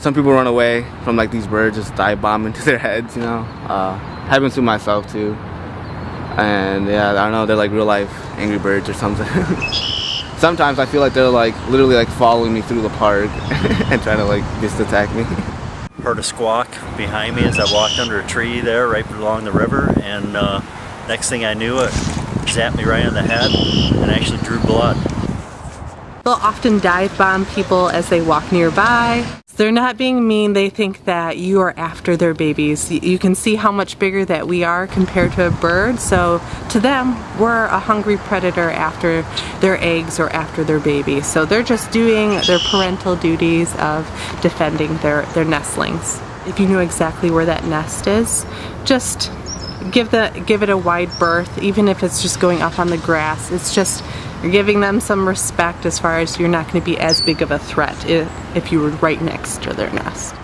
some people run away from like these birds just dive bomb into their heads you know? Uh, happens to myself too. And yeah I don't know they're like real life angry birds or something. Sometimes I feel like they're like literally like following me through the park and trying to like just attack me. Heard a squawk behind me as I walked under a tree there right along the river and uh, next thing I knew it zapped me right on the head and actually drew blood. Often dive bomb people as they walk nearby. They're not being mean, they think that you are after their babies. You can see how much bigger that we are compared to a bird, so to them, we're a hungry predator after their eggs or after their babies. So they're just doing their parental duties of defending their, their nestlings. If you know exactly where that nest is, just give the give it a wide berth even if it's just going up on the grass. It's just you're giving them some respect as far as you're not going to be as big of a threat if, if you were right next to their nest